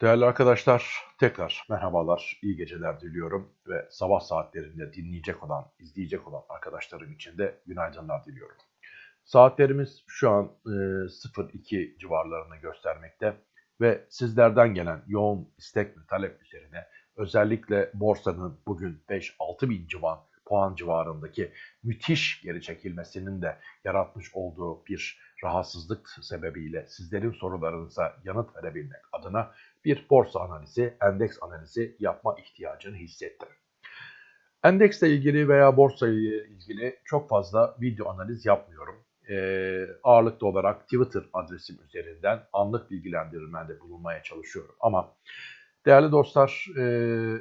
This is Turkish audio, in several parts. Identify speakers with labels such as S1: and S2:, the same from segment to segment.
S1: Değerli arkadaşlar, tekrar merhabalar, iyi geceler diliyorum ve sabah saatlerinde dinleyecek olan, izleyecek olan arkadaşlarım için de günaydınlar diliyorum. Saatlerimiz şu an e, 02 civarlarını göstermekte ve sizlerden gelen yoğun istek ve talep üzerine özellikle borsanın bugün 5-6 bin civan puan civarındaki müthiş geri çekilmesinin de yaratmış olduğu bir rahatsızlık sebebiyle sizlerin sorularınıza yanıt verebilmek adına bir borsa analizi, endeks analizi yapma ihtiyacını hissettim. Endeksle ilgili veya borsa ile ilgili çok fazla video analiz yapmıyorum. Ee, ağırlıklı olarak Twitter adresim üzerinden anlık bilgilendirmede bulunmaya çalışıyorum. Ama değerli dostlar e,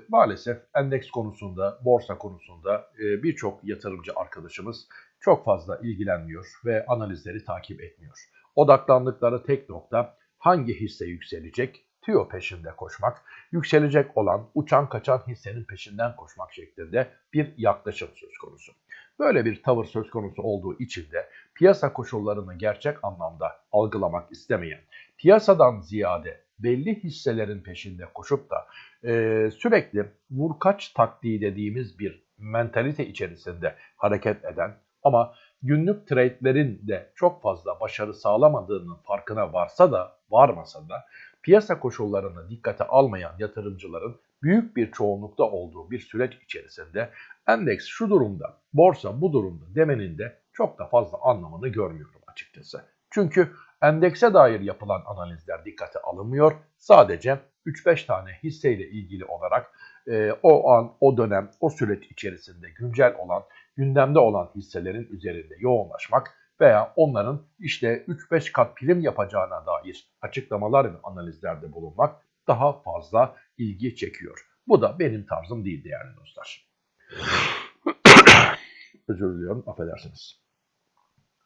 S1: maalesef endeks konusunda, borsa konusunda e, birçok yatırımcı arkadaşımız çok fazla ilgilenmiyor ve analizleri takip etmiyor. Odaklandıkları tek nokta hangi hisse yükselecek, tüyo peşinde koşmak, yükselecek olan uçan kaçan hissenin peşinden koşmak şeklinde bir yaklaşım söz konusu. Böyle bir tavır söz konusu olduğu için de piyasa koşullarını gerçek anlamda algılamak istemeyen, piyasadan ziyade belli hisselerin peşinde koşup da e, sürekli vurkaç taktiği dediğimiz bir mentalite içerisinde hareket eden ama günlük trade'lerin de çok fazla başarı sağlamadığının farkına varsa da varmasa da piyasa koşullarını dikkate almayan yatırımcıların büyük bir çoğunlukta olduğu bir süreç içerisinde endeks şu durumda, borsa bu durumda demenin de çok da fazla anlamını görmüyorum açıkçası. Çünkü endekse dair yapılan analizler dikkate alınmıyor. Sadece 3-5 tane hisseyle ilgili olarak e, o an, o dönem, o süreç içerisinde güncel olan, gündemde olan hisselerin üzerinde yoğunlaşmak veya onların işte 3-5 kat prim yapacağına dair açıklamalar ve analizlerde bulunmak daha fazla ilgi çekiyor. Bu da benim tarzım değil değerli dostlar. Özür diliyorum, affedersiniz.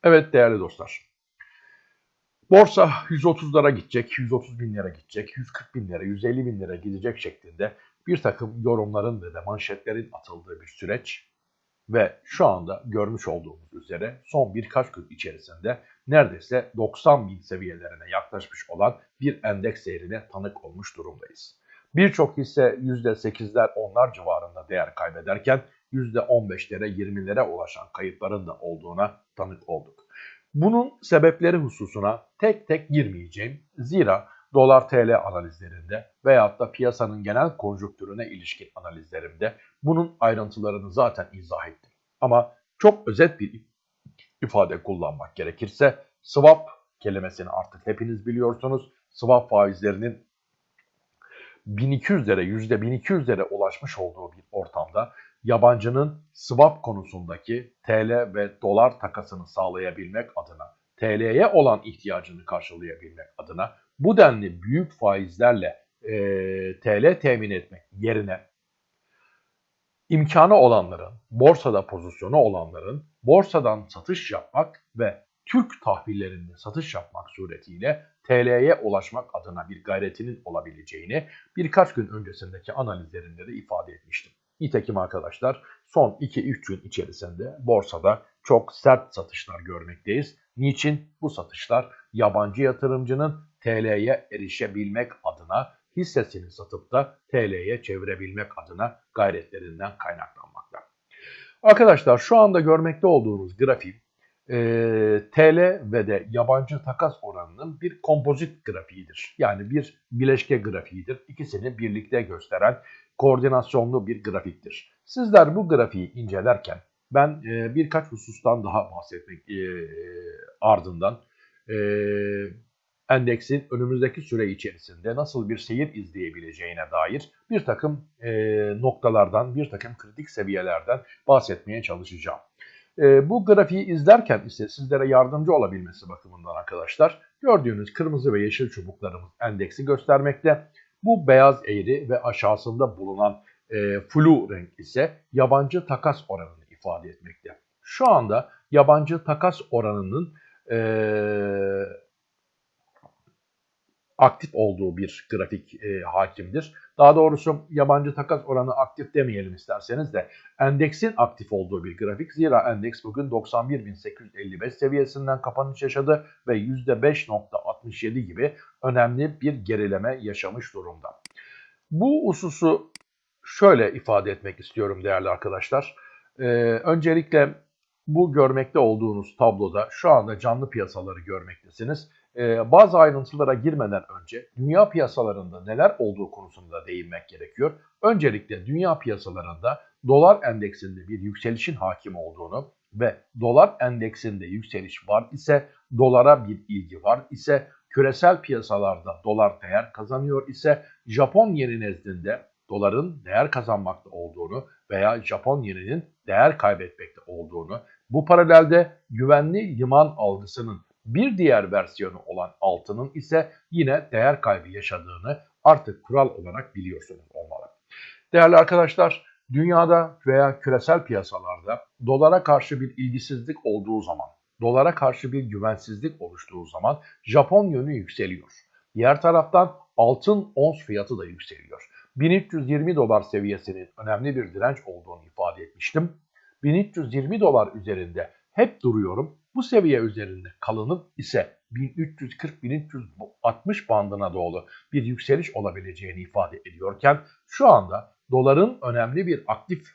S1: Evet değerli dostlar. Borsa 130'lara gidecek, 130 bin lira gidecek, 140 bin lira, 150 bin lira gidecek şeklinde bir takım yorumların ve de manşetlerin atıldığı bir süreç ve şu anda görmüş olduğumuz üzere son birkaç gün içerisinde neredeyse 90 bin seviyelerine yaklaşmış olan bir endeks seyrine tanık olmuş durumdayız. Birçok hisse %8'ler onlar civarında değer kaybederken %15'lere 20'lere ulaşan kayıpların da olduğuna tanık olduk. Bunun sebepleri hususuna tek tek girmeyeceğim. Zira dolar TL analizlerinde veyahut da piyasanın genel konjonktürüne ilişkin analizlerimde bunun ayrıntılarını zaten izah ettim. Ama çok özet bir ifade kullanmak gerekirse swap kelimesini artık hepiniz biliyorsunuz. Swap faizlerinin 1200'lere %1200'lere ulaşmış olduğu bir ortamda yabancının swap konusundaki TL ve dolar takasını sağlayabilmek adına, TL'ye olan ihtiyacını karşılayabilmek adına bu denli büyük faizlerle e, TL temin etmek yerine imkanı olanların, borsada pozisyonu olanların borsadan satış yapmak ve Türk tahvillerinde satış yapmak suretiyle TL'ye ulaşmak adına bir gayretinin olabileceğini birkaç gün öncesindeki analizlerinde de ifade etmiştim. Nitekim arkadaşlar son 2-3 gün içerisinde borsada çok sert satışlar görmekteyiz. Niçin? Bu satışlar yabancı yatırımcının TL'ye erişebilmek adına hissesini satıp da TL'ye çevirebilmek adına gayretlerinden kaynaklanmakta. Arkadaşlar şu anda görmekte olduğunuz grafik e, TL ve de yabancı takas oranının bir kompozit grafiğidir. Yani bir bileşke grafiğidir. İkisini birlikte gösteren koordinasyonlu bir grafiktir. Sizler bu grafiği incelerken ben e, birkaç husustan daha bahsetmek e, ardından e, endeksin önümüzdeki süre içerisinde nasıl bir seyir izleyebileceğine dair bir takım e, noktalardan, bir takım kritik seviyelerden bahsetmeye çalışacağım. E, bu grafiği izlerken ise sizlere yardımcı olabilmesi bakımından arkadaşlar gördüğünüz kırmızı ve yeşil çubuklarımız endeksi göstermekte. Bu beyaz eğri ve aşağısında bulunan e, flu renk ise yabancı takas oranını ifade etmekte. Şu anda yabancı takas oranının e, aktif olduğu bir grafik e, hakimdir. Daha doğrusu yabancı takas oranı aktif demeyelim isterseniz de endeksin aktif olduğu bir grafik. Zira endeks bugün 91.855 seviyesinden kapanış yaşadı ve %5.67 gibi önemli bir gerileme yaşamış durumda. Bu hususu şöyle ifade etmek istiyorum değerli arkadaşlar. Ee, öncelikle bu görmekte olduğunuz tabloda şu anda canlı piyasaları görmektesiniz. Ee, bazı ayrıntılara girmeden önce dünya piyasalarında neler olduğu konusunda değinmek gerekiyor. Öncelikle dünya piyasalarında dolar endeksinde bir yükselişin hakim olduğunu ve dolar endeksinde yükseliş var ise dolara bir ilgi var ise küresel piyasalarda dolar değer kazanıyor ise Japon yeni nezdinde doların değer kazanmakta olduğunu veya Japon yeninin değer kaybetmekte olduğunu, bu paralelde güvenli liman algısının bir diğer versiyonu olan altının ise yine değer kaybı yaşadığını artık kural olarak biliyorsunuz olmalı. Değerli arkadaşlar, dünyada veya küresel piyasalarda dolara karşı bir ilgisizlik olduğu zaman, dolara karşı bir güvensizlik oluştuğu zaman Japon yönü yükseliyor. Diğer taraftan altın ons fiyatı da yükseliyor. 1320 dolar seviyesinin önemli bir direnç olduğunu ifade etmiştim. 1320 dolar üzerinde hep duruyorum. Bu seviye üzerinde kalınıp ise 1340-1360 bandına doğru bir yükseliş olabileceğini ifade ediyorken şu anda doların önemli bir aktif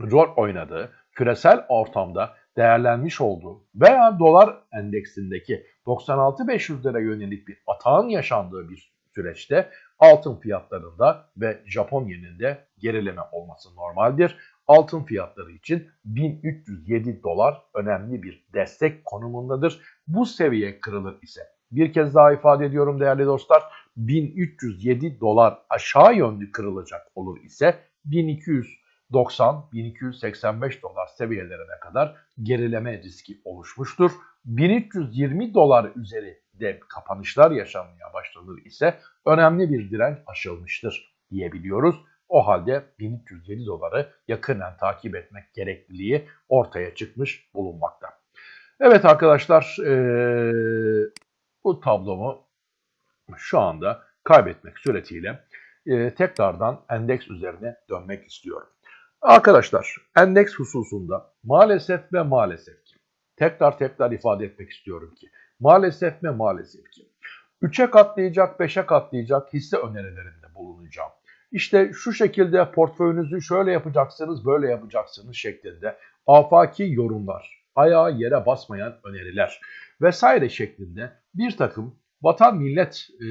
S1: rol oynadığı küresel ortamda değerlenmiş olduğu veya dolar endeksindeki 96-500'lere yönelik bir atağın yaşandığı bir süreçte altın fiyatlarında ve Japon yeninde gerileme olması normaldir. Altın fiyatları için 1307 dolar önemli bir destek konumundadır. Bu seviye kırılır ise bir kez daha ifade ediyorum değerli dostlar 1307 dolar aşağı yönlü kırılacak olur ise 1290-1285 dolar seviyelerine kadar gerileme riski oluşmuştur. 1320 dolar üzeri de kapanışlar yaşanmaya başlanır ise önemli bir direnç aşılmıştır diyebiliyoruz. O halde 1307 doları yakından takip etmek gerekliliği ortaya çıkmış bulunmakta. Evet arkadaşlar ee, bu tablomu şu anda kaybetmek suretiyle e, tekrardan endeks üzerine dönmek istiyorum. Arkadaşlar endeks hususunda maalesef ve maalesef ki tekrar tekrar ifade etmek istiyorum ki Maalesef ve maalesef ki 3'e katlayacak, 5'e katlayacak hisse önerilerinde bulunacağım. İşte şu şekilde portföyünüzü şöyle yapacaksınız, böyle yapacaksınız şeklinde afaki yorumlar, ayağa yere basmayan öneriler vesaire şeklinde bir takım vatan millet e,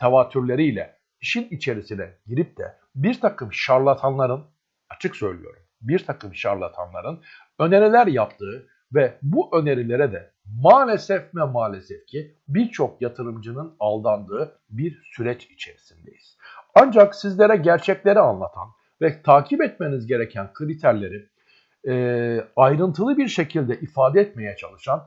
S1: tevatürleriyle işin içerisine girip de bir takım şarlatanların, açık söylüyorum, bir takım şarlatanların öneriler yaptığı ve bu önerilere de maalesef ve maalesef ki birçok yatırımcının aldandığı bir süreç içerisindeyiz. Ancak sizlere gerçekleri anlatan ve takip etmeniz gereken kriterleri e, ayrıntılı bir şekilde ifade etmeye çalışan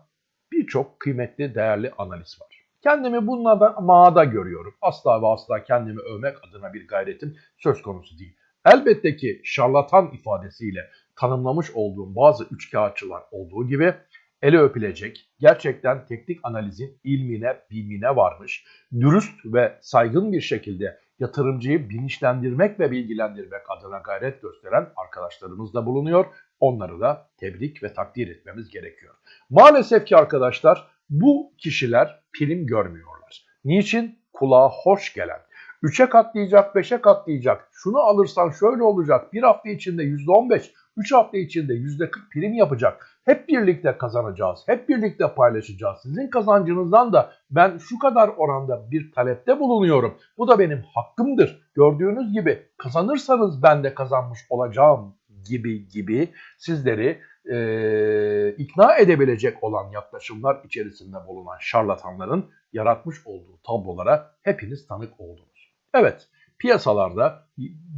S1: birçok kıymetli, değerli analiz var. Kendimi bunlardan mağada görüyorum. Asla ve asla kendimi övmek adına bir gayretim söz konusu değil. Elbette ki şarlatan ifadesiyle tanımlamış olduğum bazı üçkağıtçılar olduğu gibi ele öpülecek, gerçekten teknik analizin ilmine, bilmine varmış, dürüst ve saygın bir şekilde yatırımcıyı bilinçlendirmek ve bilgilendirmek adına gayret gösteren arkadaşlarımız da bulunuyor. Onları da tebrik ve takdir etmemiz gerekiyor. Maalesef ki arkadaşlar bu kişiler prim görmüyorlar. Niçin? Kulağa hoş gelen, 3'e katlayacak, 5'e katlayacak, şunu alırsan şöyle olacak, bir hafta içinde %15, 3 hafta içinde %40 prim yapacak. Hep birlikte kazanacağız. Hep birlikte paylaşacağız. Sizin kazancınızdan da ben şu kadar oranda bir talepte bulunuyorum. Bu da benim hakkımdır. Gördüğünüz gibi kazanırsanız ben de kazanmış olacağım gibi gibi sizleri e, ikna edebilecek olan yaklaşımlar içerisinde bulunan şarlatanların yaratmış olduğu tablolara hepiniz tanık oldunuz. Evet piyasalarda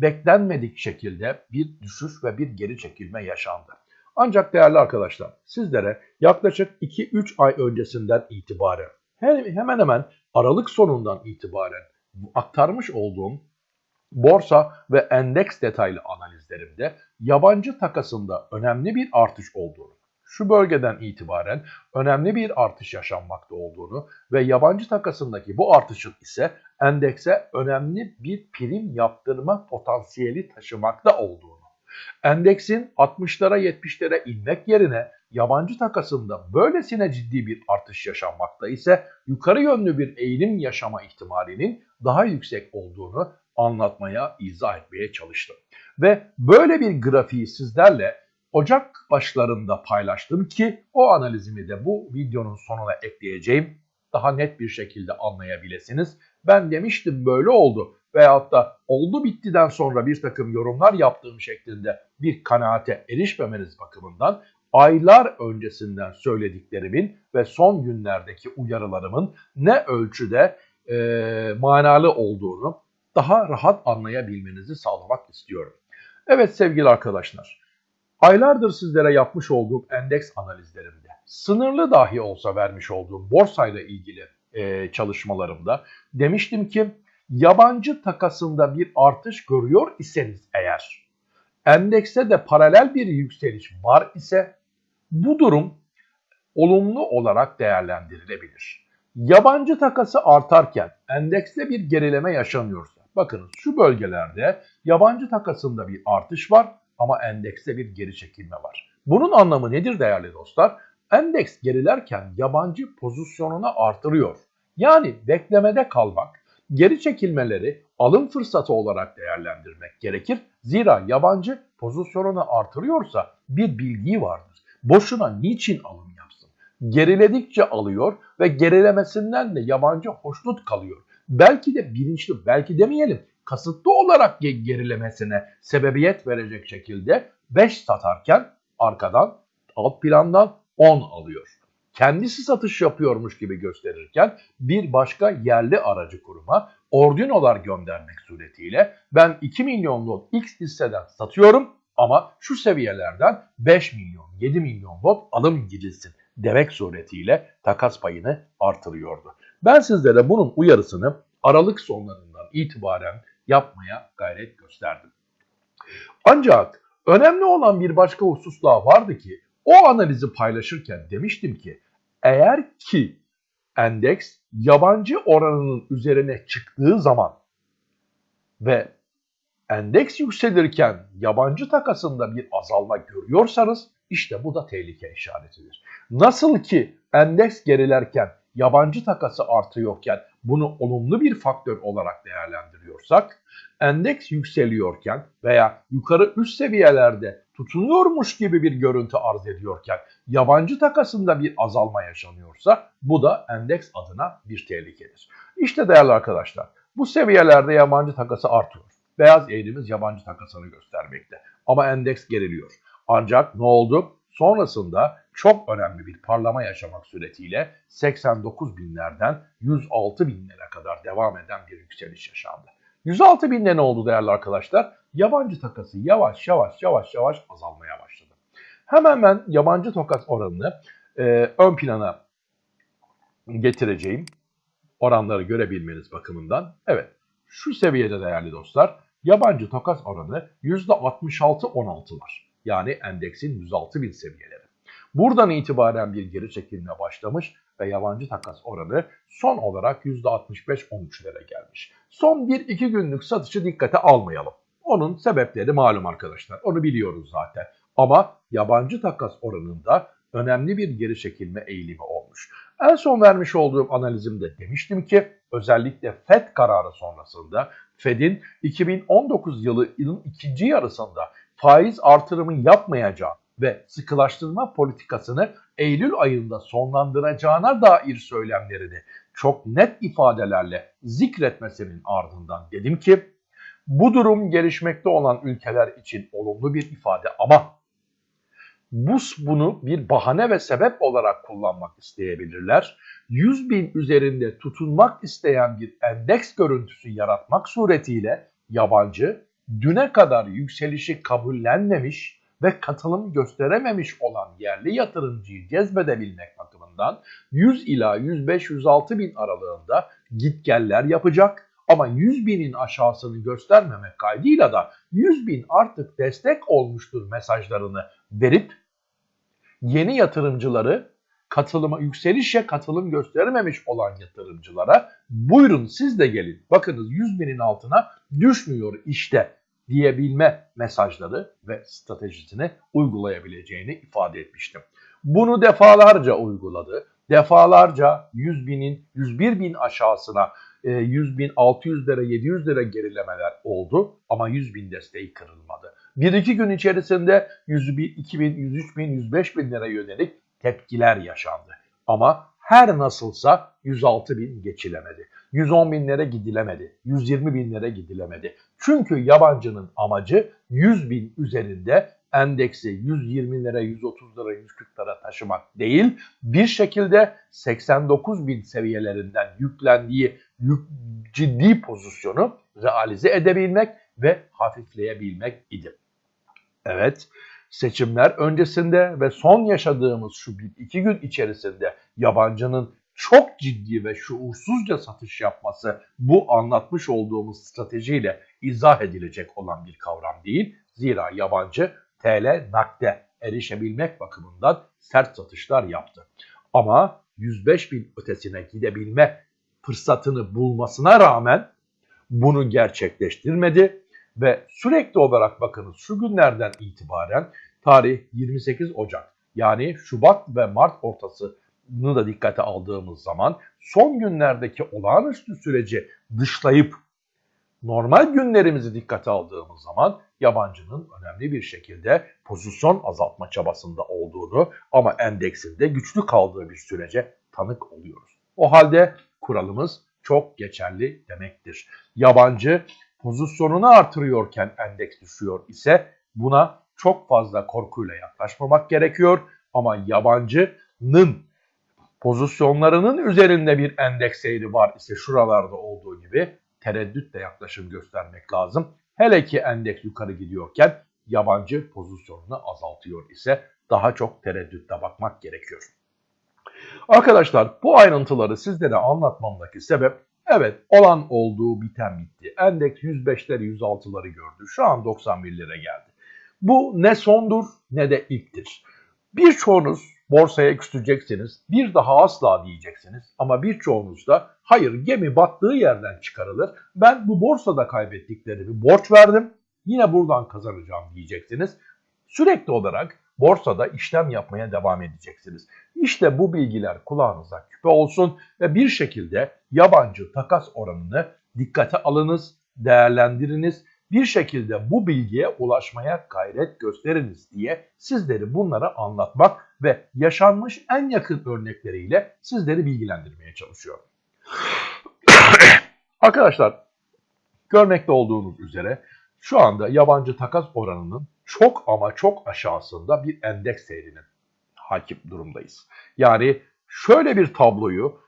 S1: beklenmedik şekilde bir düşüş ve bir geri çekilme yaşandı. Ancak değerli arkadaşlar sizlere yaklaşık 2-3 ay öncesinden itibaren hemen hemen Aralık sonundan itibaren aktarmış olduğum borsa ve endeks detaylı analizlerimde yabancı takasında önemli bir artış olduğunu, şu bölgeden itibaren önemli bir artış yaşanmakta olduğunu ve yabancı takasındaki bu artışın ise endekse önemli bir prim yaptırma potansiyeli taşımakta olduğunu, endeksin 60'lara 70'lere inmek yerine yabancı takasında böylesine ciddi bir artış yaşanmakta ise yukarı yönlü bir eğilim yaşama ihtimalinin daha yüksek olduğunu anlatmaya, izah etmeye çalıştım. Ve böyle bir grafiği sizlerle Ocak başlarında paylaştım ki o analizimi de bu videonun sonuna ekleyeceğim. Daha net bir şekilde anlayabilirsiniz. Ben demiştim böyle oldu veyahut da oldu bittiden sonra bir takım yorumlar yaptığım şeklinde bir kanaate erişmemeniz bakımından aylar öncesinden söylediklerimin ve son günlerdeki uyarılarımın ne ölçüde e, manalı olduğunu daha rahat anlayabilmenizi sağlamak istiyorum. Evet sevgili arkadaşlar, aylardır sizlere yapmış olduğum endeks analizlerimde, sınırlı dahi olsa vermiş olduğum borsayla ilgili e, çalışmalarımda demiştim ki yabancı takasında bir artış görüyor iseniz eğer, endekste de paralel bir yükseliş var ise bu durum olumlu olarak değerlendirilebilir. Yabancı takası artarken endekste bir gerileme yaşanıyorsa, bakınız şu bölgelerde yabancı takasında bir artış var ama endekste bir geri çekilme var. Bunun anlamı nedir değerli dostlar? Endeks gerilerken yabancı pozisyonunu artırıyor. Yani beklemede kalmak, geri çekilmeleri alım fırsatı olarak değerlendirmek gerekir. Zira yabancı pozisyonunu artırıyorsa bir bildiği vardır. Boşuna niçin alım yapsın? Geriledikçe alıyor ve gerilemesinden de yabancı hoşnut kalıyor. Belki de bilinçli, belki demeyelim kasıtlı olarak gerilemesine sebebiyet verecek şekilde 5 satarken arkadan alt plandan 10 alıyor. Kendisi satış yapıyormuş gibi gösterirken bir başka yerli aracı kuruma ordinolar göndermek suretiyle ben 2 milyonluk X hisseden satıyorum ama şu seviyelerden 5 milyon 7 milyon lot alım girilsin demek suretiyle takas payını artırıyordu. Ben sizlere bunun uyarısını Aralık sonlarından itibaren yapmaya gayret gösterdim. Ancak önemli olan bir başka husus daha vardı ki o analizi paylaşırken demiştim ki eğer ki endeks yabancı oranının üzerine çıktığı zaman ve endeks yükselirken yabancı takasında bir azalma görüyorsanız işte bu da tehlike işaretidir. Nasıl ki endeks gerilerken yabancı takası artıyorken bunu olumlu bir faktör olarak değerlendiriyorsak, endeks yükseliyorken veya yukarı üst seviyelerde tutunuyormuş gibi bir görüntü arz ediyorken yabancı takasında bir azalma yaşanıyorsa bu da endeks adına bir tehlikedir. İşte değerli arkadaşlar bu seviyelerde yabancı takası artıyor. Beyaz eğrimiz yabancı takasını göstermekte. Ama endeks geriliyor. Ancak ne oldu? Sonrasında çok önemli bir parlama yaşamak suretiyle 89 binlerden 106 binlere kadar devam eden bir yükseliş yaşandı. 106 binde ne oldu değerli arkadaşlar? Yabancı takası yavaş yavaş yavaş yavaş azalmaya başladı. Hemen ben yabancı takas oranını e, ön plana getireceğim. Oranları görebilmeniz bakımından. Evet şu seviyede değerli dostlar yabancı takas oranı %66-16 var. Yani endeksin 106 bin seviyeleri. Buradan itibaren bir geri çekilme başlamış ve yabancı takas oranı son olarak %65-13'lere gelmiş. Son 1-2 günlük satışı dikkate almayalım. Onun sebepleri malum arkadaşlar. Onu biliyoruz zaten. Ama yabancı takas oranında önemli bir geri çekilme eğilimi olmuş. En son vermiş olduğum analizimde demiştim ki özellikle FED kararı sonrasında FED'in 2019 yılının ikinci yarısında faiz artırımı yapmayacağı ve sıkılaştırma politikasını Eylül ayında sonlandıracağına dair söylemlerini çok net ifadelerle zikretmesinin ardından dedim ki bu durum gelişmekte olan ülkeler için olumlu bir ifade ama bu bunu bir bahane ve sebep olarak kullanmak isteyebilirler. 100 bin üzerinde tutunmak isteyen bir endeks görüntüsü yaratmak suretiyle yabancı düne kadar yükselişi kabullenmemiş ve katılım gösterememiş olan yerli yatırımcıyı cezbedebilmek bakımından 100 ila 105-106 bin aralığında gitgeller yapacak ama 100 binin aşağısını göstermemek kaydıyla da 100 bin artık destek olmuştur mesajlarını verip yeni yatırımcıları katılıma yükselişe katılım göstermemiş olan yatırımcılara buyurun siz de gelin. Bakınız 100 binin altına düşmüyor işte diyebilme mesajları ve stratejisini uygulayabileceğini ifade etmiştim. Bunu defalarca uyguladı. Defalarca 100 binin 101 bin aşağısına 100 e, bin 600 lira 700 lira gerilemeler oldu ama 100 bin desteği kırılmadı. Bir iki gün içerisinde 100 bin, 2 bin, 103 bin, 105 bin lira yönelik tepkiler yaşandı. Ama her nasılsa 106 bin geçilemedi. 110 binlere gidilemedi. 120 binlere gidilemedi. Çünkü yabancının amacı 100 bin üzerinde endeksi 120 lira, 130 lira, 140 lira taşımak değil, bir şekilde 89 bin seviyelerinden yüklendiği yük, ciddi pozisyonu realize edebilmek ve hafifleyebilmek idi. Evet, seçimler öncesinde ve son yaşadığımız şu bir iki gün içerisinde yabancının çok ciddi ve şuursuzca satış yapması bu anlatmış olduğumuz stratejiyle izah edilecek olan bir kavram değil. Zira yabancı TL nakde erişebilmek bakımından sert satışlar yaptı. Ama 105 bin ötesine gidebilme fırsatını bulmasına rağmen bunu gerçekleştirmedi ve sürekli olarak bakınız şu günlerden itibaren tarih 28 Ocak yani Şubat ve Mart ortasını da dikkate aldığımız zaman son günlerdeki olağanüstü süreci dışlayıp normal günlerimizi dikkate aldığımız zaman yabancının önemli bir şekilde pozisyon azaltma çabasında olduğunu ama endeksinde güçlü kaldığı bir sürece tanık oluyoruz. O halde kuralımız çok geçerli demektir. Yabancı pozisyonunu artırıyorken endeks düşüyor ise buna çok fazla korkuyla yaklaşmamak gerekiyor ama yabancının pozisyonlarının üzerinde bir endeks seyri var ise şuralarda olduğu gibi tereddütle yaklaşım göstermek lazım. Hele ki endeks yukarı gidiyorken yabancı pozisyonunu azaltıyor ise daha çok tereddütle bakmak gerekiyor. Arkadaşlar bu ayrıntıları sizlere anlatmamdaki sebep evet olan olduğu biten bitti. Endeks 105'leri 106'ları gördü. Şu an 91'lere geldi. Bu ne sondur ne de ilktir. Birçoğunuz borsaya küstüreceksiniz, bir daha asla diyeceksiniz ama birçoğunuz da hayır gemi battığı yerden çıkarılır. Ben bu borsada kaybettiklerimi borç verdim, yine buradan kazanacağım diyeceksiniz. Sürekli olarak borsada işlem yapmaya devam edeceksiniz. İşte bu bilgiler kulağınıza küpe olsun ve bir şekilde yabancı takas oranını dikkate alınız, değerlendiriniz bir şekilde bu bilgiye ulaşmaya gayret gösteriniz diye sizleri bunlara anlatmak ve yaşanmış en yakın örnekleriyle sizleri bilgilendirmeye çalışıyorum. Arkadaşlar görmekte olduğunuz üzere şu anda yabancı takas oranının çok ama çok aşağısında bir endeks seyrine hakim durumdayız. Yani şöyle bir tabloyu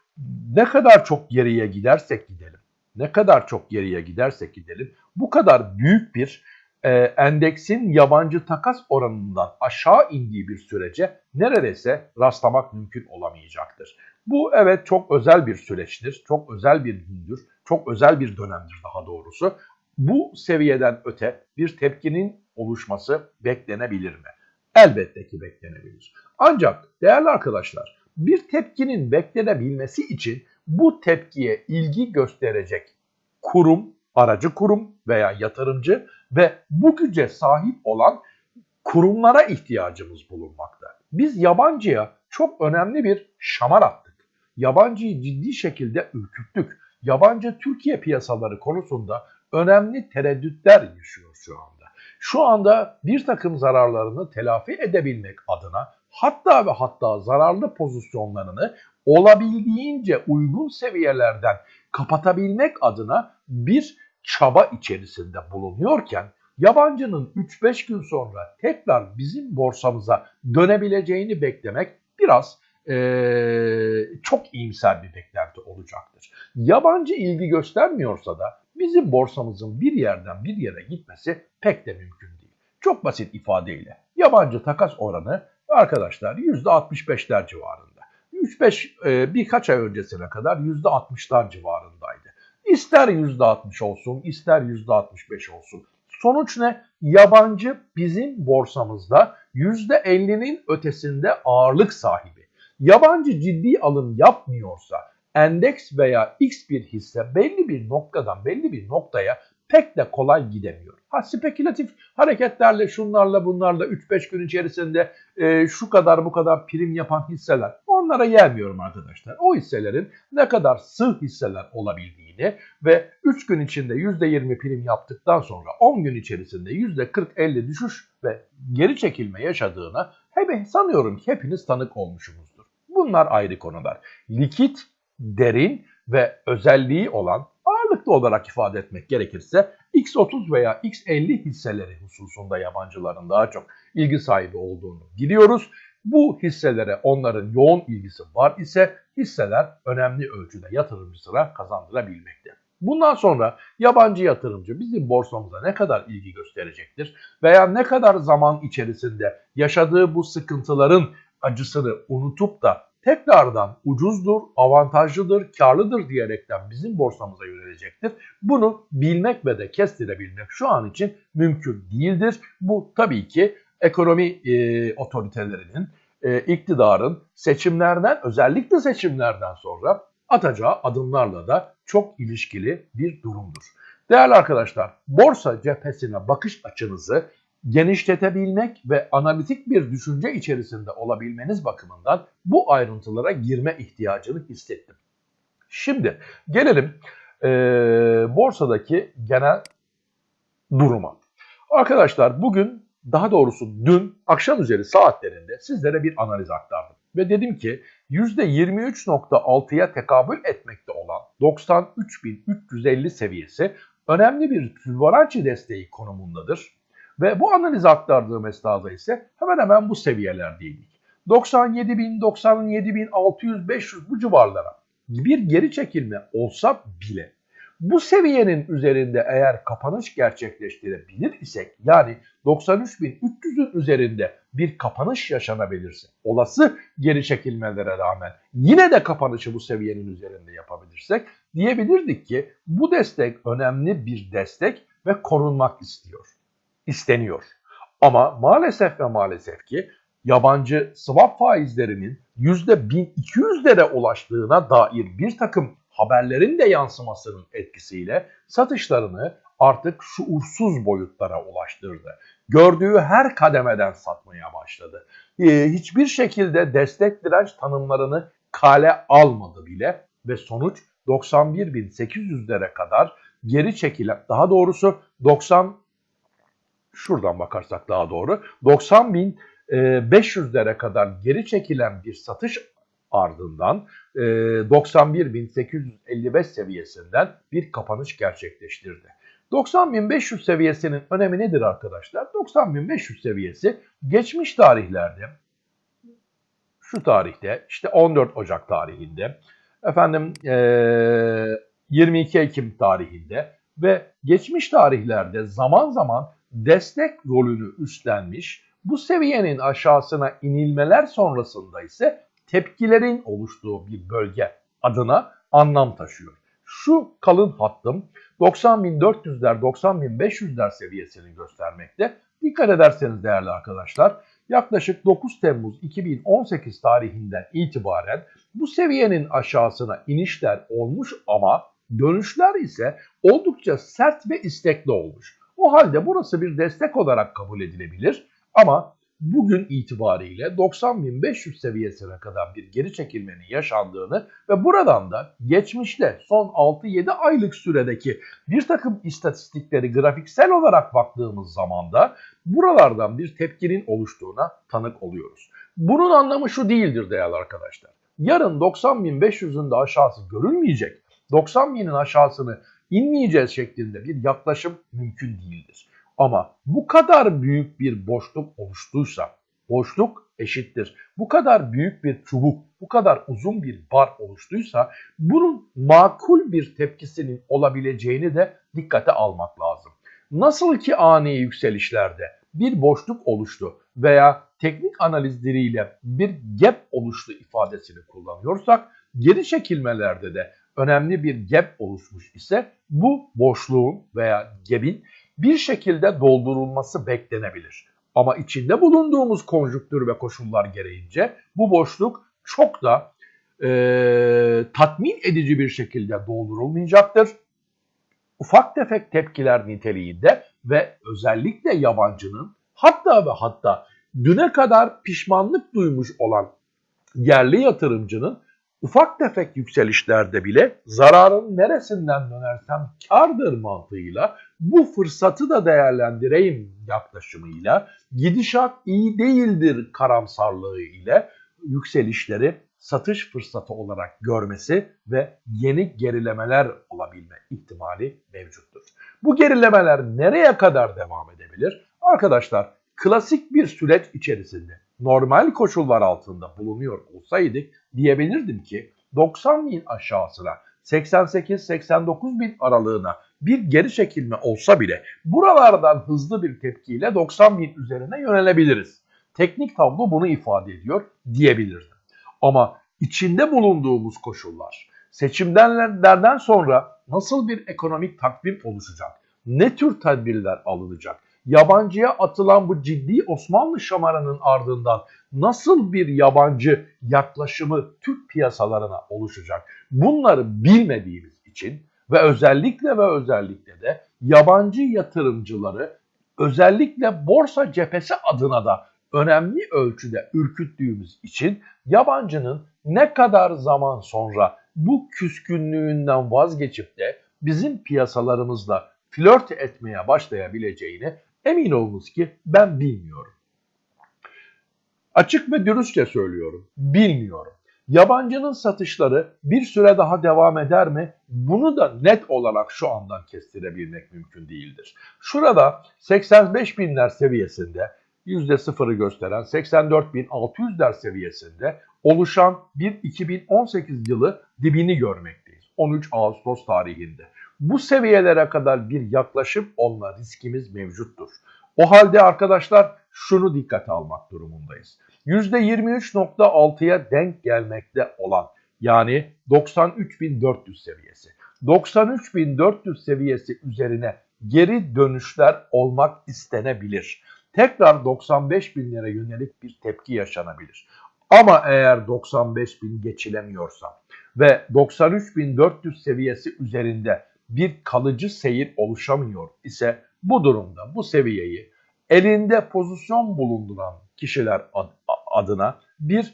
S1: ne kadar çok geriye gidersek gidelim, ne kadar çok geriye gidersek gidelim bu kadar büyük bir e, endeksin yabancı takas oranından aşağı indiği bir sürece neredeyse rastlamak mümkün olamayacaktır. Bu evet çok özel bir süreçtir, çok özel bir gündür, çok özel bir dönemdir daha doğrusu. Bu seviyeden öte bir tepkinin oluşması beklenebilir mi? Elbette ki beklenebilir. Ancak değerli arkadaşlar bir tepkinin beklenebilmesi için bu tepkiye ilgi gösterecek kurum, aracı kurum veya yatırımcı ve bu güce sahip olan kurumlara ihtiyacımız bulunmakta. Biz yabancıya çok önemli bir şamar attık. Yabancıyı ciddi şekilde ürküttük. Yabancı Türkiye piyasaları konusunda önemli tereddütler yaşıyor şu anda. Şu anda bir takım zararlarını telafi edebilmek adına hatta ve hatta zararlı pozisyonlarını olabildiğince uygun seviyelerden kapatabilmek adına bir çaba içerisinde bulunuyorken yabancının 3-5 gün sonra tekrar bizim borsamıza dönebileceğini beklemek biraz ee, çok iyimser bir beklenti olacaktır. Yabancı ilgi göstermiyorsa da bizim borsamızın bir yerden bir yere gitmesi pek de mümkün değil. Çok basit ifadeyle yabancı takas oranı arkadaşlar %65'ler civarında. 3-5 e, birkaç ay öncesine kadar %60'lar civarındaydı. İster %60 olsun, ister %65 olsun. Sonuç ne? Yabancı bizim borsamızda %50'nin ötesinde ağırlık sahibi. Yabancı ciddi alım yapmıyorsa endeks veya X bir hisse belli bir noktadan belli bir noktaya pek de kolay gidemiyor. Ha spekülatif hareketlerle şunlarla bunlarla 3-5 gün içerisinde e, şu kadar bu kadar prim yapan hisseler onlara gelmiyorum arkadaşlar. O hisselerin ne kadar sığ hisseler olabildiğini ve 3 gün içinde %20 prim yaptıktan sonra 10 gün içerisinde %40-50 düşüş ve geri çekilme yaşadığına hep sanıyorum ki hepiniz tanık olmuşsunuzdur. Bunlar ayrı konular. Likit, derin ve özelliği olan ağırlıklı olarak ifade etmek gerekirse X30 veya X50 hisseleri hususunda yabancıların daha çok ilgi sahibi olduğunu biliyoruz. Bu hisselere onların yoğun ilgisi var ise hisseler önemli ölçüde yatırımcısına kazandırabilmekte. Bundan sonra yabancı yatırımcı bizim borsamıza ne kadar ilgi gösterecektir veya ne kadar zaman içerisinde yaşadığı bu sıkıntıların acısını unutup da tekrardan ucuzdur, avantajlıdır, karlıdır diyerekten bizim borsamıza yönelecektir. Bunu bilmek ve de kestirebilmek şu an için mümkün değildir. Bu tabii ki ekonomi e, otoritelerinin, e, iktidarın seçimlerden özellikle seçimlerden sonra atacağı adımlarla da çok ilişkili bir durumdur. Değerli arkadaşlar, borsa cephesine bakış açınızı genişletebilmek ve analitik bir düşünce içerisinde olabilmeniz bakımından bu ayrıntılara girme ihtiyacını hissettim. Şimdi gelelim e, borsadaki genel duruma. Arkadaşlar bugün daha doğrusu dün akşam üzeri saatlerinde sizlere bir analiz aktardım. Ve dedim ki %23.6'ya tekabül etmekte olan 93.350 seviyesi önemli bir Fibonacci desteği konumundadır ve bu analizi aktardığım esnada ise hemen hemen bu seviyelerdeydik. 97 bin, 97 bin, 600, 500 bu civarlara bir geri çekilme olsa bile bu seviyenin üzerinde eğer kapanış gerçekleştirebilir isek yani 93.300'ün üzerinde bir kapanış yaşanabilirse olası geri çekilmelere rağmen yine de kapanışı bu seviyenin üzerinde yapabilirsek diyebilirdik ki bu destek önemli bir destek ve korunmak istiyor isteniyor. Ama maalesef ve maalesef ki yabancı swap faizlerinin %1200'lere ulaştığına dair bir takım haberlerin de yansımasının etkisiyle satışlarını artık şuursuz boyutlara ulaştırdı. Gördüğü her kademeden satmaya başladı. Ee, hiçbir şekilde destek direnç tanımlarını kale almadı bile ve sonuç 91.800'lere kadar geri çekilen daha doğrusu 90 şuradan bakarsak daha doğru 90 bin 500'lere kadar geri çekilen bir satış ardından 91.855 seviyesinden bir kapanış gerçekleştirdi. 90.500 seviyesinin önemi nedir arkadaşlar? 90.500 seviyesi geçmiş tarihlerde şu tarihte işte 14 Ocak tarihinde efendim 22 Ekim tarihinde ve geçmiş tarihlerde zaman zaman destek rolünü üstlenmiş, bu seviyenin aşağısına inilmeler sonrasında ise tepkilerin oluştuğu bir bölge adına anlam taşıyor. Şu kalın hattım 90.400'ler 90.500'ler seviyesini göstermekte. Dikkat ederseniz değerli arkadaşlar yaklaşık 9 Temmuz 2018 tarihinden itibaren bu seviyenin aşağısına inişler olmuş ama dönüşler ise oldukça sert ve istekli olmuş. O halde burası bir destek olarak kabul edilebilir ama bugün itibariyle 90.500 seviyesine kadar bir geri çekilmenin yaşandığını ve buradan da geçmişte son 6-7 aylık süredeki bir takım istatistikleri grafiksel olarak baktığımız zaman da buralardan bir tepkinin oluştuğuna tanık oluyoruz. Bunun anlamı şu değildir değerli arkadaşlar. Yarın 90.500'ün de aşağısı görülmeyecek. 90.000'in aşağısını inmeyeceğiz şeklinde bir yaklaşım mümkün değildir. Ama bu kadar büyük bir boşluk oluştuysa, boşluk eşittir. Bu kadar büyük bir çubuk, bu kadar uzun bir bar oluştuysa bunun makul bir tepkisinin olabileceğini de dikkate almak lazım. Nasıl ki ani yükselişlerde bir boşluk oluştu veya teknik analizleriyle bir gap oluştu ifadesini kullanıyorsak geri çekilmelerde de önemli bir gap oluşmuş ise bu boşluğun veya gap'in bir şekilde doldurulması beklenebilir. Ama içinde bulunduğumuz konjüktür ve koşullar gereğince bu boşluk çok da e, tatmin edici bir şekilde doldurulmayacaktır. Ufak tefek tepkiler niteliğinde ve özellikle yabancının hatta ve hatta düne kadar pişmanlık duymuş olan yerli yatırımcının ufak tefek yükselişlerde bile zararın neresinden dönersem kardır mantığıyla bu fırsatı da değerlendireyim yaklaşımıyla gidişat iyi değildir karamsarlığı ile yükselişleri satış fırsatı olarak görmesi ve yeni gerilemeler olabilme ihtimali mevcuttur. Bu gerilemeler nereye kadar devam edebilir? Arkadaşlar klasik bir süreç içerisinde normal koşullar altında bulunuyor olsaydık diyebilirdim ki 90 bin aşağısına 88-89 bin aralığına bir geri çekilme olsa bile buralardan hızlı bir tepkiyle 90 bin üzerine yönelebiliriz. Teknik tablo bunu ifade ediyor diyebilirdim. Ama içinde bulunduğumuz koşullar, seçimlerden sonra nasıl bir ekonomik takvim oluşacak, ne tür tedbirler alınacak, yabancıya atılan bu ciddi Osmanlı şamarının ardından nasıl bir yabancı yaklaşımı Türk piyasalarına oluşacak? Bunları bilmediğimiz için ve özellikle ve özellikle de yabancı yatırımcıları özellikle borsa cephesi adına da önemli ölçüde ürküttüğümüz için yabancının ne kadar zaman sonra bu küskünlüğünden vazgeçip de bizim piyasalarımızla flört etmeye başlayabileceğini emin olunuz ki ben bilmiyorum. Açık ve dürüstçe söylüyorum. Bilmiyorum. Yabancının satışları bir süre daha devam eder mi? Bunu da net olarak şu andan kestirebilmek mümkün değildir. Şurada 85 binler seviyesinde %0'ı gösteren 84.600'ler seviyesinde oluşan bir 2018 yılı dibini görmekteyiz. 13 Ağustos tarihinde. Bu seviyelere kadar bir yaklaşım olma riskimiz mevcuttur. O halde arkadaşlar şunu dikkate almak durumundayız. %23.6'ya denk gelmekte olan yani 93.400 seviyesi. 93.400 seviyesi üzerine geri dönüşler olmak istenebilir. Tekrar 95 binlere yönelik bir tepki yaşanabilir. Ama eğer 95 bin geçilemiyorsa ve 93.400 seviyesi üzerinde bir kalıcı seyir oluşamıyor ise bu durumda bu seviyeyi elinde pozisyon bulunduran kişiler adına bir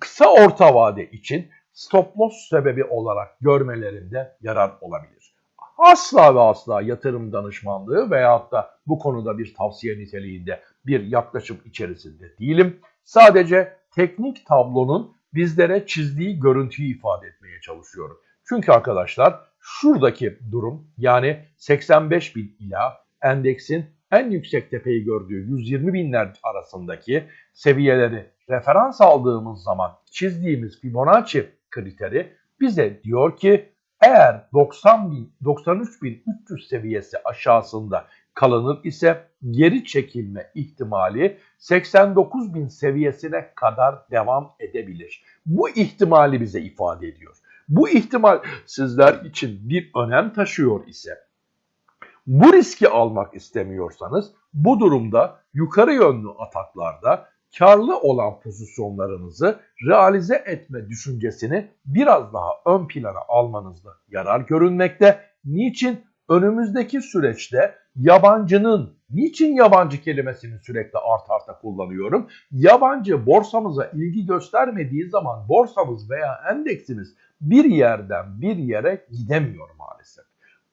S1: kısa orta vade için stop loss sebebi olarak görmelerinde yarar olabilir. Asla ve asla yatırım danışmanlığı veyahut da bu konuda bir tavsiye niteliğinde bir yaklaşım içerisinde değilim. Sadece teknik tablonun bizlere çizdiği görüntüyü ifade etmeye çalışıyorum. Çünkü arkadaşlar şuradaki durum yani 85 bin ila endeksin en yüksek tepeyi gördüğü 120 binler arasındaki seviyeleri referans aldığımız zaman çizdiğimiz Fibonacci kriteri bize diyor ki eğer 90 bin, 93 bin 300 seviyesi aşağısında kalınır ise geri çekilme ihtimali 89 bin seviyesine kadar devam edebilir. Bu ihtimali bize ifade ediyor. Bu ihtimal sizler için bir önem taşıyor ise bu riski almak istemiyorsanız bu durumda yukarı yönlü ataklarda karlı olan pozisyonlarınızı realize etme düşüncesini biraz daha ön plana almanızda yarar görünmekte. Niçin? Önümüzdeki süreçte yabancının, niçin yabancı kelimesini sürekli art arta kullanıyorum? Yabancı borsamıza ilgi göstermediği zaman borsamız veya endeksimiz bir yerden bir yere gidemiyor maalesef.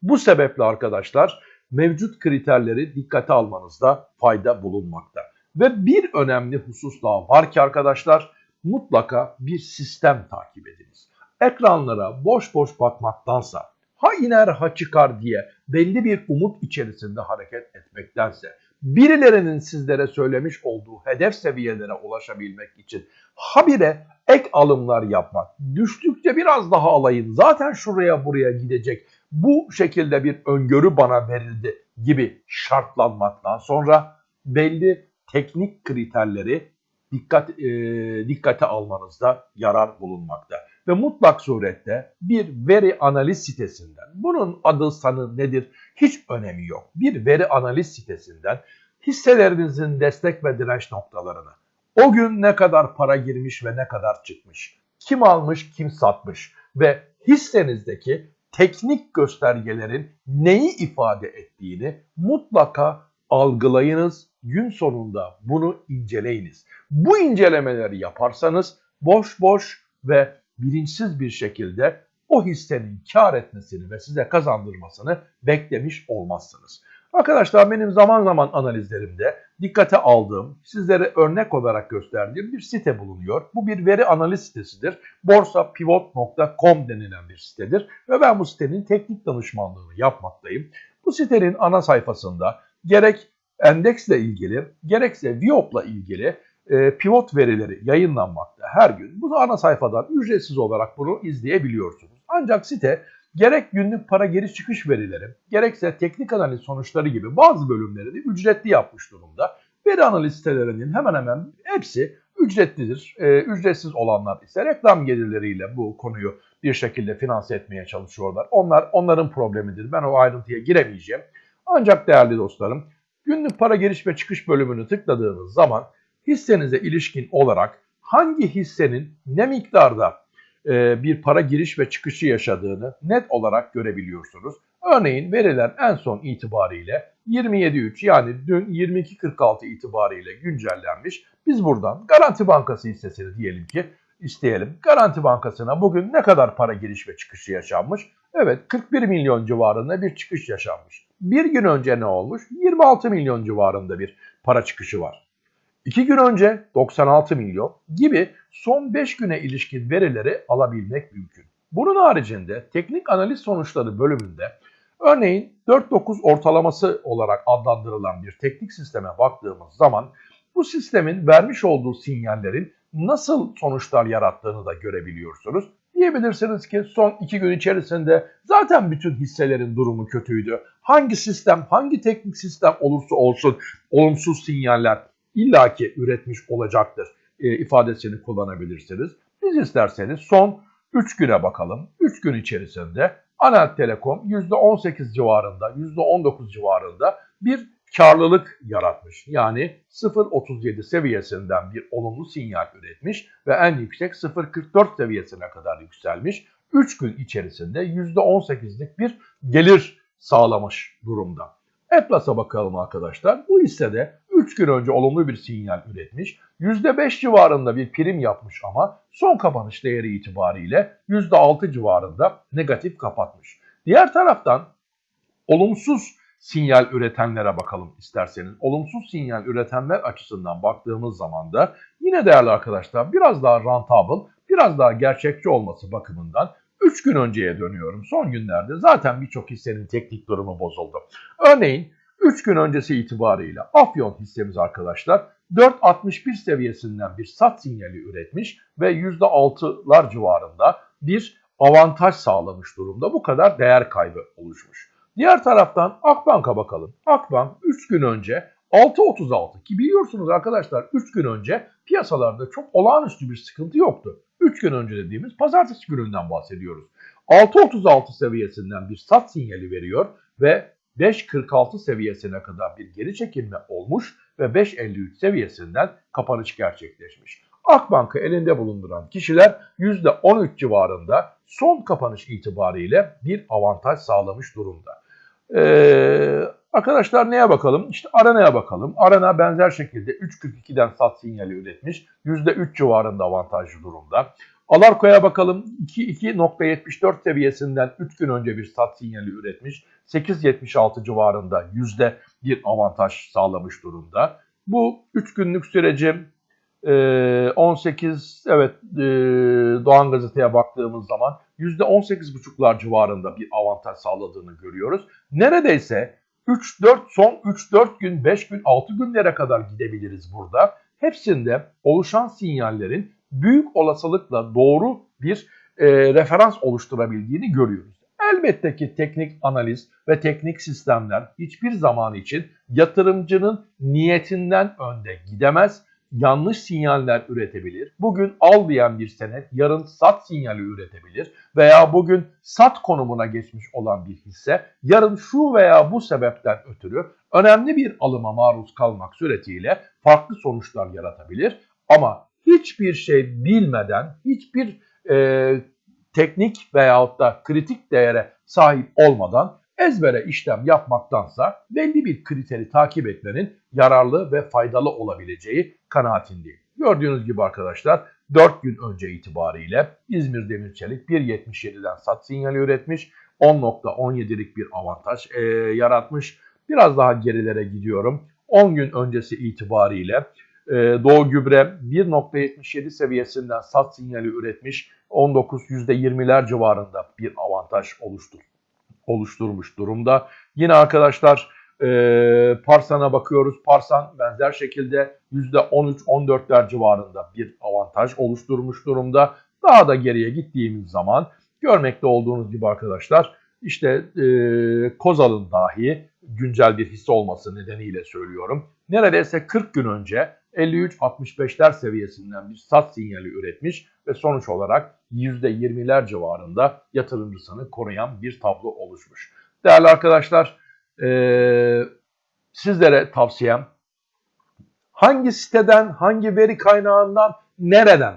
S1: Bu sebeple arkadaşlar mevcut kriterleri dikkate almanızda fayda bulunmakta. Ve bir önemli husus daha var ki arkadaşlar mutlaka bir sistem takip ediniz. Ekranlara boş boş bakmaktansa ha iner ha çıkar diye belli bir umut içerisinde hareket etmektense birilerinin sizlere söylemiş olduğu hedef seviyelere ulaşabilmek için habire ek alımlar yapmak, düştükçe biraz daha alayım, zaten şuraya buraya gidecek, bu şekilde bir öngörü bana verildi gibi şartlanmaktan sonra belli teknik kriterleri dikkat e, dikkate almanızda yarar bulunmakta. Ve mutlak surette bir veri analiz sitesinden, bunun adı sanı nedir hiç önemi yok. Bir veri analiz sitesinden hisselerinizin destek ve direnç noktalarını, o gün ne kadar para girmiş ve ne kadar çıkmış, kim almış kim satmış ve hissenizdeki teknik göstergelerin neyi ifade ettiğini mutlaka algılayınız. Gün sonunda bunu inceleyiniz. Bu incelemeleri yaparsanız boş boş ve bilinçsiz bir şekilde o hissenin kar etmesini ve size kazandırmasını beklemiş olmazsınız. Arkadaşlar benim zaman zaman analizlerimde dikkate aldığım, sizlere örnek olarak gösterdiğim bir site bulunuyor. Bu bir veri analiz sitesidir. borsapivot.com denilen bir sitedir ve ben bu sitenin teknik danışmanlığını yapmaktayım. Bu sitenin ana sayfasında gerek endeksle ilgili gerekse Viop'la ilgili e, pivot verileri yayınlanmakta her gün. Bu ana sayfadan ücretsiz olarak bunu izleyebiliyorsunuz. Ancak site gerek günlük para geri çıkış verileri, gerekse teknik analiz sonuçları gibi bazı bölümleri de ücretli yapmış durumda. Veri analiz sitelerinin hemen hemen hepsi ücretlidir. E, ücretsiz olanlar ise reklam gelirleriyle bu konuyu bir şekilde finanse etmeye çalışıyorlar. Onlar onların problemidir. Ben o ayrıntıya giremeyeceğim. Ancak değerli dostlarım, günlük para giriş ve çıkış bölümünü tıkladığınız zaman hissenize ilişkin olarak hangi hissenin ne miktarda e, bir para giriş ve çıkışı yaşadığını net olarak görebiliyorsunuz. Örneğin veriler en son itibariyle 27.3 yani dün 22.46 itibariyle güncellenmiş. Biz buradan Garanti Bankası hissesini diyelim ki isteyelim. Garanti Bankası'na bugün ne kadar para giriş ve çıkışı yaşanmış? Evet 41 milyon civarında bir çıkış yaşanmış. Bir gün önce ne olmuş? 26 milyon civarında bir para çıkışı var. 2 gün önce 96 milyon gibi son 5 güne ilişkin verileri alabilmek mümkün. Bunun haricinde teknik analiz sonuçları bölümünde örneğin 4-9 ortalaması olarak adlandırılan bir teknik sisteme baktığımız zaman bu sistemin vermiş olduğu sinyallerin nasıl sonuçlar yarattığını da görebiliyorsunuz. Diyebilirsiniz ki son 2 gün içerisinde zaten bütün hisselerin durumu kötüydü. Hangi sistem, hangi teknik sistem olursa olsun olumsuz sinyaller illaki üretmiş olacaktır e, ifadesini kullanabilirsiniz. Biz isterseniz son 3 güne bakalım. 3 gün içerisinde Anel Telekom %18 civarında, %19 civarında bir karlılık yaratmış. Yani 0.37 seviyesinden bir olumlu sinyal üretmiş ve en yüksek 0.44 seviyesine kadar yükselmiş. 3 gün içerisinde %18'lik bir gelir sağlamış durumda. Atlas'a bakalım arkadaşlar. Bu hissede 3 gün önce olumlu bir sinyal üretmiş. %5 civarında bir prim yapmış ama son kapanış değeri itibariyle %6 civarında negatif kapatmış. Diğer taraftan olumsuz sinyal üretenlere bakalım isterseniz. Olumsuz sinyal üretenler açısından baktığımız zaman da yine değerli arkadaşlar biraz daha rentable, biraz daha gerçekçi olması bakımından 3 gün önceye dönüyorum. Son günlerde zaten birçok hissenin teknik durumu bozuldu. Örneğin 3 gün öncesi itibarıyla Afyon hissemiz arkadaşlar 4.61 seviyesinden bir sat sinyali üretmiş ve %6'lar civarında bir avantaj sağlamış durumda. Bu kadar değer kaybı oluşmuş. Diğer taraftan Akbank'a bakalım. Akbank 3 gün önce 6.36 ki biliyorsunuz arkadaşlar 3 gün önce piyasalarda çok olağanüstü bir sıkıntı yoktu. 3 gün önce dediğimiz pazartesi gününden bahsediyoruz. 6.36 seviyesinden bir sat sinyali veriyor ve 5.46 seviyesine kadar bir geri çekilme olmuş ve 5.53 seviyesinden kapanış gerçekleşmiş. Akbank'ı elinde bulunduran kişiler %13 civarında son kapanış itibariyle bir avantaj sağlamış durumda. Ee, arkadaşlar neye bakalım? İşte Arena'ya bakalım. Arena benzer şekilde 3.42'den sat sinyali üretmiş. %3 civarında avantajlı durumda. Alarko'ya bakalım. 2.74 seviyesinden 3 gün önce bir sat sinyali üretmiş. 8.76 civarında yüzde bir avantaj sağlamış durumda. Bu 3 günlük süreci 18 evet Doğan Gazete'ye baktığımız zaman %18,5'lar civarında bir avantaj sağladığını görüyoruz. Neredeyse 3-4 son 3-4 gün, 5 gün, 6 günlere kadar gidebiliriz burada. Hepsinde oluşan sinyallerin büyük olasılıkla doğru bir e, referans oluşturabildiğini görüyoruz. Elbette ki teknik analiz ve teknik sistemler hiçbir zaman için yatırımcının niyetinden önde gidemez. yanlış sinyaller üretebilir. Bugün al diyen bir senet yarın sat sinyali üretebilir veya bugün sat konumuna geçmiş olan bir hisse yarın şu veya bu sebepten ötürü önemli bir alıma maruz kalmak suretiyle farklı sonuçlar yaratabilir. Ama hiçbir şey bilmeden, hiçbir e, teknik veyahut da kritik değere sahip olmadan ezbere işlem yapmaktansa belli bir kriteri takip etmenin yararlı ve faydalı olabileceği kanaatindeyim. Gördüğünüz gibi arkadaşlar 4 gün önce itibariyle İzmir Demir Çelik 1.77'den sat sinyali üretmiş. 10.17'lik bir avantaj e, yaratmış. Biraz daha gerilere gidiyorum. 10 gün öncesi itibariyle e, Doğu Gübre 1.77 seviyesinden sat sinyali üretmiş. 19 %20'ler civarında bir avantaj oluştur, oluşturmuş durumda. Yine arkadaşlar e, Parsan'a bakıyoruz. Parsan benzer şekilde %13-14'ler civarında bir avantaj oluşturmuş durumda. Daha da geriye gittiğimiz zaman görmekte olduğunuz gibi arkadaşlar işte e, Kozal'ın dahi güncel bir hisse olması nedeniyle söylüyorum. Neredeyse 40 gün önce 53-65'ler seviyesinden bir sat sinyali üretmiş ve sonuç olarak %20'ler civarında yatırımcısını koruyan bir tablo oluşmuş. Değerli arkadaşlar e, sizlere tavsiyem hangi siteden, hangi veri kaynağından, nereden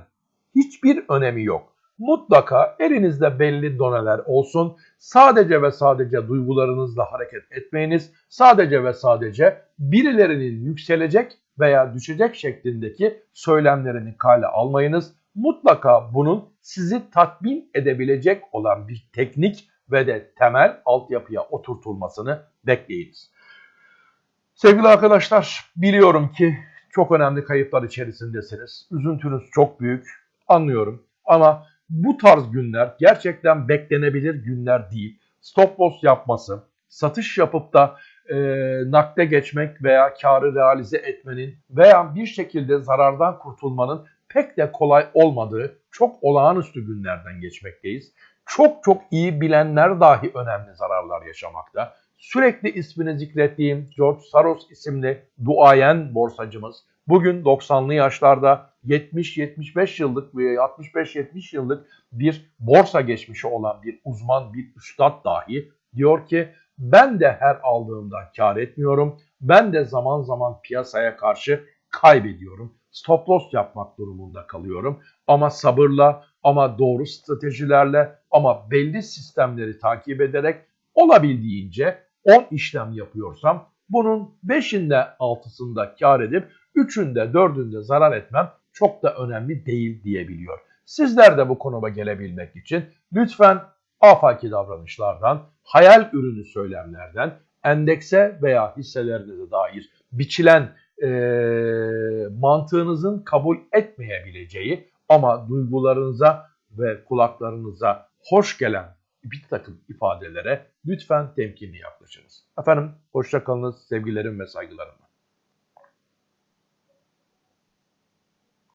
S1: hiçbir önemi yok. Mutlaka elinizde belli doneler olsun. Sadece ve sadece duygularınızla hareket etmeyiniz. Sadece ve sadece birilerinin yükselecek veya düşecek şeklindeki söylemlerini kale almayınız. Mutlaka bunun sizi tatmin edebilecek olan bir teknik ve de temel altyapıya oturtulmasını bekleyiniz. Sevgili arkadaşlar biliyorum ki çok önemli kayıplar içerisindesiniz. Üzüntünüz çok büyük anlıyorum ama bu tarz günler gerçekten beklenebilir günler değil. Stop loss yapması, satış yapıp da e, nakde geçmek veya karı realize etmenin veya bir şekilde zarardan kurtulmanın pek de kolay olmadığı çok olağanüstü günlerden geçmekteyiz. Çok çok iyi bilenler dahi önemli zararlar yaşamakta. Sürekli ismini zikrettiğim George Soros isimli duayen borsacımız bugün 90'lı yaşlarda 70-75 yıllık ve 65-70 yıllık bir borsa geçmişi olan bir uzman, bir üstad dahi diyor ki ben de her aldığımda kar etmiyorum. Ben de zaman zaman piyasaya karşı kaybediyorum. Stop loss yapmak durumunda kalıyorum. Ama sabırla, ama doğru stratejilerle, ama belli sistemleri takip ederek olabildiğince 10 işlem yapıyorsam bunun 5'inde 6'sında kar edip 3'ünde 4'ünde zarar etmem çok da önemli değil diyebiliyor. Sizler de bu konuma gelebilmek için lütfen afaki davranışlardan, hayal ürünü söylemlerden, endekse veya hisselerinize dair biçilen e, mantığınızın kabul etmeyebileceği ama duygularınıza ve kulaklarınıza hoş gelen bir takım ifadelere lütfen temkinli yaklaşınız. Efendim hoşçakalınız sevgilerim ve saygılarımla.